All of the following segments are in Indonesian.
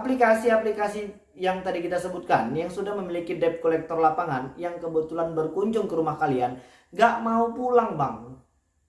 aplikasi-aplikasi yang tadi kita sebutkan yang sudah memiliki debt collector lapangan yang kebetulan berkunjung ke rumah kalian gak mau pulang bang.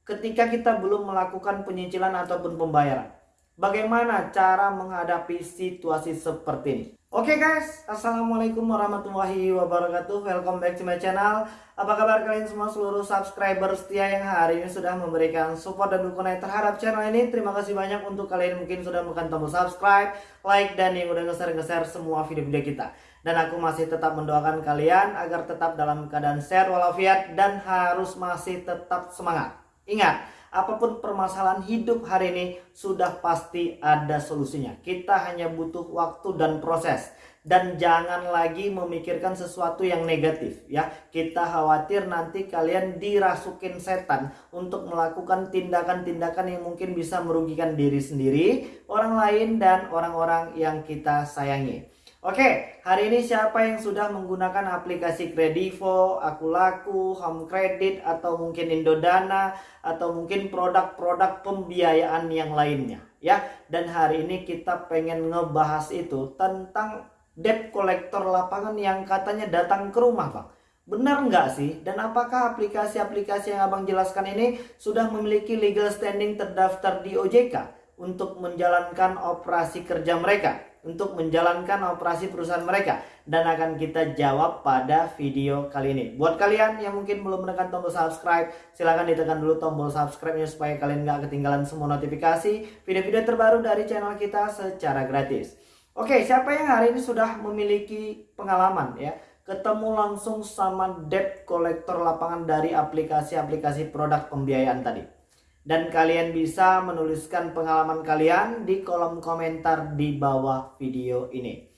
Ketika kita belum melakukan penyicilan ataupun pembayaran bagaimana cara menghadapi situasi seperti ini Oke okay guys, Assalamualaikum warahmatullahi wabarakatuh. Welcome back to my channel. Apa kabar kalian semua? Seluruh subscriber setia yang hari ini sudah memberikan support dan dukungan terhadap channel ini. Terima kasih banyak untuk kalian mungkin sudah menekan tombol subscribe, like, dan yang udah nge-share-nge-share semua video-video kita. Dan aku masih tetap mendoakan kalian agar tetap dalam keadaan sehat walafiat dan harus masih tetap semangat Ingat, apa pun permasalahan hidup hari ini sudah pasti ada solusinya. Kita hanya butuh waktu dan proses dan jangan lagi memikirkan sesuatu yang negatif ya. Kita khawatir nanti kalian dirasukin setan untuk melakukan tindakan-tindakan yang mungkin bisa merugikan diri sendiri, orang lain dan orang-orang yang kita sayangi. Oke, hari ini siapa yang sudah menggunakan aplikasi Kredivo, Akulaku, Home Credit, atau mungkin Indodana, atau mungkin produk-produk pembiayaan yang lainnya, ya? Dan hari ini kita pengen ngebahas itu tentang debt collector lapangan yang katanya datang ke rumah, Bang. Benar nggak sih? Dan apakah aplikasi-aplikasi yang abang jelaskan ini sudah memiliki legal standing terdaftar di OJK untuk menjalankan operasi kerja mereka? Untuk menjalankan operasi perusahaan mereka dan akan kita jawab pada video kali ini. Buat kalian yang mungkin belum menekan tombol subscribe, silahkan ditekan dulu tombol subscribe-nya supaya kalian nggak ketinggalan semua notifikasi video-video terbaru dari channel kita secara gratis. Oke, siapa yang hari ini sudah memiliki pengalaman ya, ketemu langsung sama debt collector lapangan dari aplikasi-aplikasi produk pembiayaan tadi? Dan kalian bisa menuliskan pengalaman kalian di kolom komentar di bawah video ini.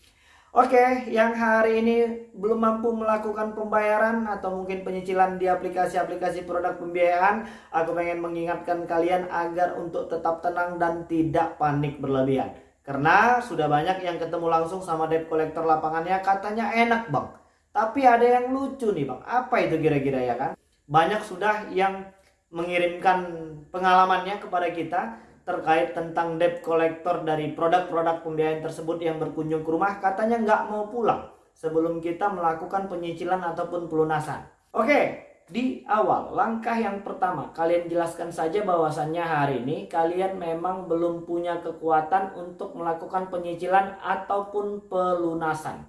Oke, yang hari ini belum mampu melakukan pembayaran atau mungkin penyicilan di aplikasi-aplikasi produk pembiayaan, aku pengen mengingatkan kalian agar untuk tetap tenang dan tidak panik berlebihan. Karena sudah banyak yang ketemu langsung sama debt collector lapangannya katanya enak bang. Tapi ada yang lucu nih bang, apa itu kira-kira ya kan? Banyak sudah yang mengirimkan pengalamannya kepada kita terkait tentang debt collector dari produk-produk pembiayaan tersebut yang berkunjung ke rumah katanya nggak mau pulang sebelum kita melakukan penyicilan ataupun pelunasan. Oke, di awal langkah yang pertama kalian jelaskan saja bahwasannya hari ini kalian memang belum punya kekuatan untuk melakukan penyicilan ataupun pelunasan.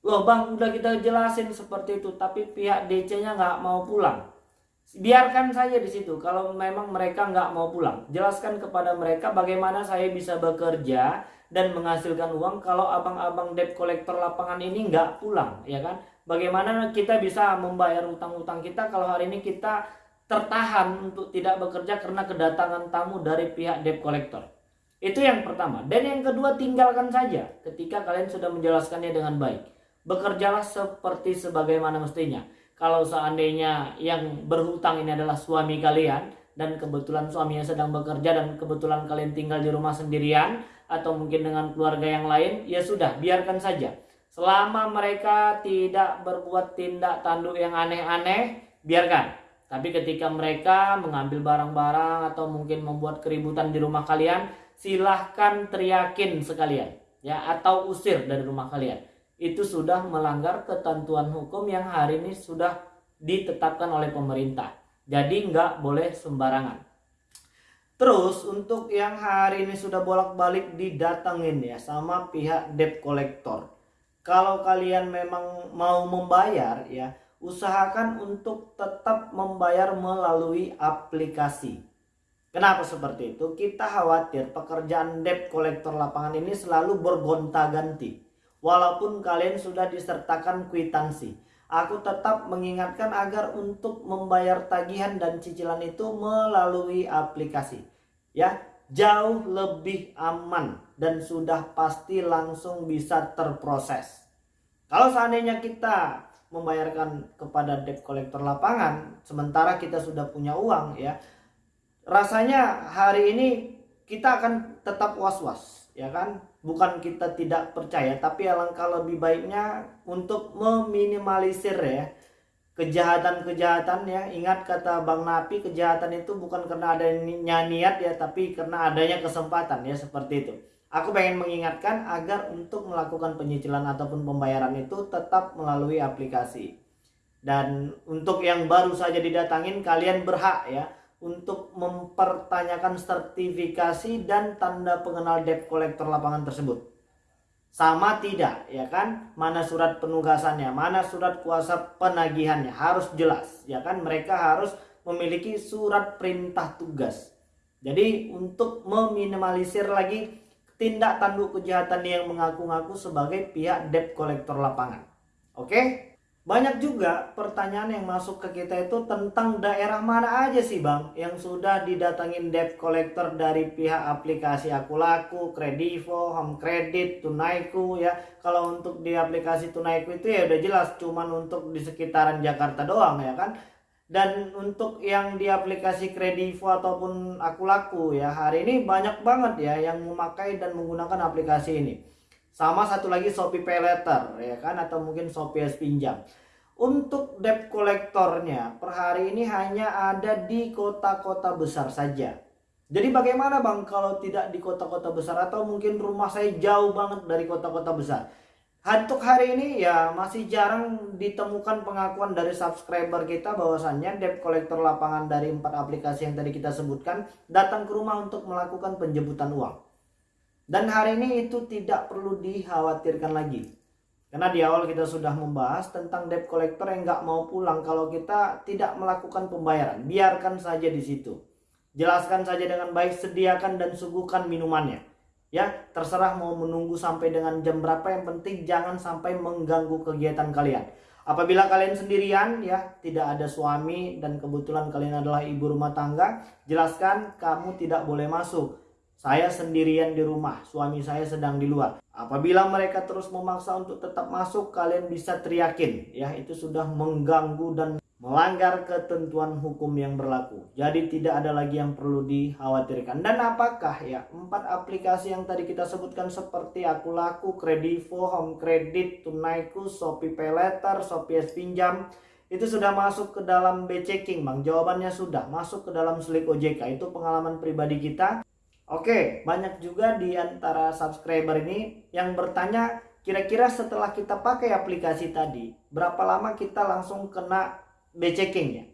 Loh bang udah kita jelasin seperti itu tapi pihak DC nya nggak mau pulang biarkan saja di situ. Kalau memang mereka nggak mau pulang jelaskan kepada mereka bagaimana saya bisa bekerja dan menghasilkan uang kalau abang-abang debt collector lapangan ini nggak pulang ya kan? Bagaimana kita bisa membayar utang-utang kita kalau hari ini kita tertahan untuk tidak bekerja karena kedatangan tamu dari pihak debt collector? Itu yang pertama. Dan yang kedua tinggalkan saja ketika kalian sudah menjelaskannya dengan baik. Bekerjalah seperti sebagaimana mestinya kalau seandainya yang berhutang ini adalah suami kalian dan kebetulan suaminya sedang bekerja dan kebetulan kalian tinggal di rumah sendirian atau mungkin dengan keluarga yang lain, ya sudah, biarkan saja. Selama mereka tidak berbuat tindak tanduk yang aneh-aneh, biarkan. Tapi ketika mereka mengambil barang-barang atau mungkin membuat keributan di rumah kalian, silahkan teriakin sekalian ya atau usir dari rumah kalian itu sudah melanggar ketentuan hukum yang hari ini sudah ditetapkan oleh pemerintah. Jadi nggak boleh sembarangan. Terus untuk yang hari ini sudah bolak-balik didatengin ya sama pihak debt collector. Kalau kalian memang mau membayar ya, usahakan untuk tetap membayar melalui aplikasi. Kenapa seperti itu? Kita khawatir pekerjaan debt collector lapangan ini selalu bergonta-ganti walaupun kalian sudah disertakan kwitansi. Aku tetap mengingatkan agar untuk membayar tagihan dan cicilan itu melalui aplikasi. Ya, jauh lebih aman dan sudah pasti langsung bisa terproses. Kalau seandainya kita membayarkan kepada debt collector lapangan sementara kita sudah punya uang ya rasanya hari ini kita akan tetap was-was ya kan? Bukan kita tidak percaya tapi alangkah lebih baiknya untuk meminimalisir ya. Kejahatan-kejahatan ya. Ingat kata Bang Napi kejahatan itu bukan karena adanya niat ya tapi karena adanya kesempatan ya seperti itu. Aku pengen mengingatkan agar untuk melakukan penyicilan ataupun pembayaran itu tetap melalui aplikasi. Dan untuk yang baru saja didatangin kalian berhak ya untuk mempertanyakan sertifikasi dan tanda pengenal debt collector lapangan tersebut. Sama tidak ya kan? Mana surat penugasannya, mana surat kuasa penagihannya harus jelas ya kan? Mereka harus memiliki surat perintah tugas. Jadi untuk meminimalisir lagi tindak tanduk kejahatan yang mengaku-ngaku sebagai pihak debt collector lapangan. Oke? Banyak juga pertanyaan yang masuk ke kita itu tentang daerah mana aja sih Bang yang sudah didatangin debt collector dari pihak aplikasi Aku Laku, Kredivo, Home Credit, Tunaiku ya. Kalau untuk di aplikasi Tunaiku itu ya udah jelas cuman untuk di sekitaran Jakarta doang ya kan dan untuk yang di aplikasi Kredivo ataupun Aku Laku ya hari ini banyak banget ya yang memakai dan menggunakan aplikasi ini sama satu lagi Shopee Pay Letter ya kan? Atau mungkin Shopee S Pinjam. Untuk debt kolektornya per hari ini hanya ada di kota-kota besar saja. Jadi bagaimana bang kalau tidak di kota-kota besar? Atau mungkin rumah saya jauh banget dari kota-kota besar? Untuk hari ini ya masih jarang ditemukan pengakuan dari subscriber kita bahwasannya debt collector lapangan dari empat aplikasi yang tadi kita sebutkan datang ke rumah untuk melakukan penjemputan uang. Dan hari ini itu tidak perlu dikhawatirkan lagi. Karena di awal kita sudah membahas tentang debt collector yang nggak mau pulang kalau kita tidak melakukan pembayaran. Biarkan saja di situ. Jelaskan saja dengan baik, sediakan dan suguhkan minumannya ya terserah mau menunggu sampai dengan jam berapa yang penting jangan sampai mengganggu kegiatan kalian apabila kalian sendirian ya tidak ada suami dan kebetulan kalian adalah ibu rumah tangga jelaskan kamu tidak boleh masuk saya sendirian di rumah suami saya sedang di luar apabila mereka terus memaksa untuk tetap masuk kalian bisa teriakin ya itu sudah mengganggu dan melanggar ketentuan hukum yang berlaku. Jadi tidak ada lagi yang perlu dikhawatirkan. Dan apakah ya empat aplikasi yang tadi kita sebutkan seperti Aku Laku, Kredivo, Home Credit, Tunaiku, Shopee Pay Letter, Shopee S Pinjam itu sudah masuk ke dalam B-checking Bang. Jawabannya sudah masuk ke dalam Slik OJK. Itu pengalaman pribadi kita. Oke, banyak juga di antara subscriber ini yang bertanya kira-kira setelah kita pakai aplikasi tadi, berapa lama kita langsung kena B-checking ya.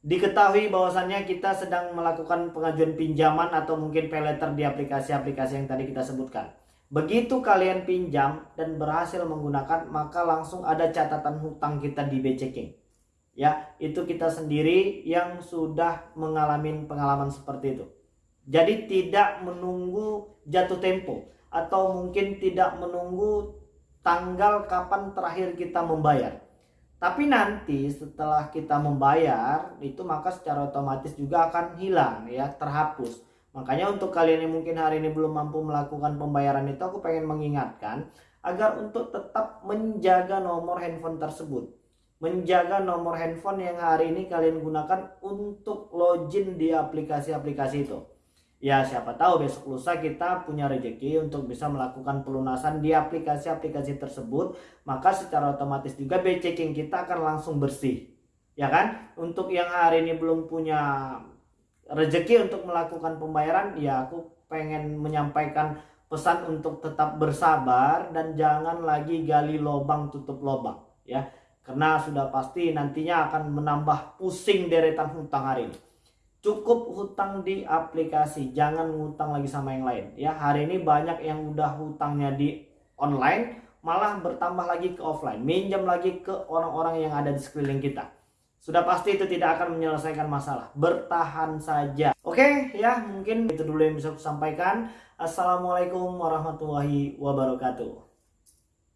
Diketahui bahwasannya kita sedang melakukan pengajuan pinjaman atau mungkin pay letter di aplikasi-aplikasi yang tadi kita sebutkan. Begitu kalian pinjam dan berhasil menggunakan, maka langsung ada catatan hutang kita di B-checking. Ya, itu kita sendiri yang sudah mengalami pengalaman seperti itu. Jadi tidak menunggu jatuh tempo atau mungkin tidak menunggu tanggal kapan terakhir kita membayar tapi nanti setelah kita membayar itu maka secara otomatis juga akan hilang ya, terhapus. Makanya untuk kalian yang mungkin hari ini belum mampu melakukan pembayaran itu aku pengen mengingatkan agar untuk tetap menjaga nomor handphone tersebut. Menjaga nomor handphone yang hari ini kalian gunakan untuk login di aplikasi-aplikasi itu ya siapa tahu besok lusa kita punya rezeki untuk bisa melakukan pelunasan di aplikasi-aplikasi tersebut. Maka secara otomatis juga B checking kita akan langsung bersih. Ya kan? Untuk yang hari ini belum punya rezeki untuk melakukan pembayaran ya aku pengen menyampaikan pesan untuk tetap bersabar dan jangan lagi gali lubang tutup lubang. Ya karena sudah pasti nantinya akan menambah pusing deretan hutang hari ini cukup hutang di aplikasi jangan ngutang lagi sama yang lain. Ya hari ini banyak yang udah hutangnya di online malah bertambah lagi ke offline. Minjam lagi ke orang-orang yang ada di sekeliling kita. Sudah pasti itu tidak akan menyelesaikan masalah. Bertahan saja. Oke ya mungkin itu dulu yang bisa aku sampaikan. Assalamualaikum warahmatullahi wabarakatuh